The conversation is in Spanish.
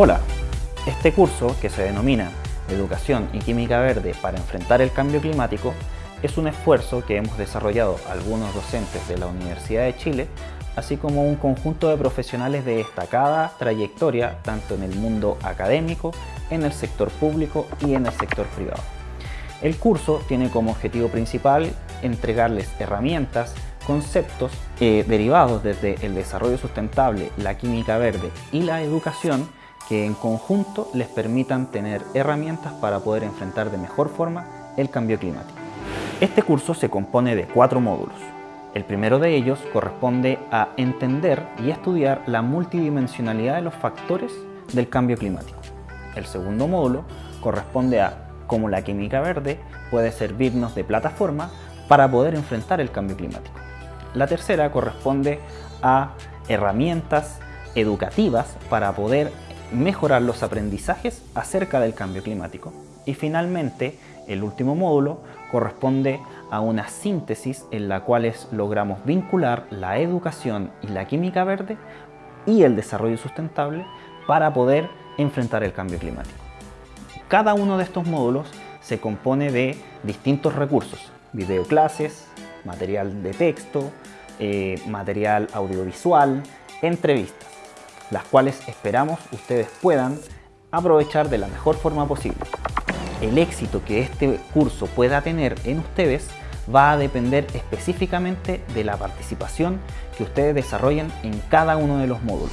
Hola, este curso que se denomina Educación y Química Verde para enfrentar el cambio climático es un esfuerzo que hemos desarrollado algunos docentes de la Universidad de Chile así como un conjunto de profesionales de destacada trayectoria tanto en el mundo académico, en el sector público y en el sector privado. El curso tiene como objetivo principal entregarles herramientas, conceptos eh, derivados desde el desarrollo sustentable, la química verde y la educación que en conjunto les permitan tener herramientas para poder enfrentar de mejor forma el cambio climático. Este curso se compone de cuatro módulos. El primero de ellos corresponde a entender y estudiar la multidimensionalidad de los factores del cambio climático. El segundo módulo corresponde a cómo la química verde puede servirnos de plataforma para poder enfrentar el cambio climático. La tercera corresponde a herramientas educativas para poder mejorar los aprendizajes acerca del cambio climático. Y finalmente, el último módulo corresponde a una síntesis en la cual logramos vincular la educación y la química verde y el desarrollo sustentable para poder enfrentar el cambio climático. Cada uno de estos módulos se compone de distintos recursos, videoclases, material de texto, eh, material audiovisual, entrevistas, las cuales esperamos ustedes puedan aprovechar de la mejor forma posible. El éxito que este curso pueda tener en ustedes va a depender específicamente de la participación que ustedes desarrollen en cada uno de los módulos.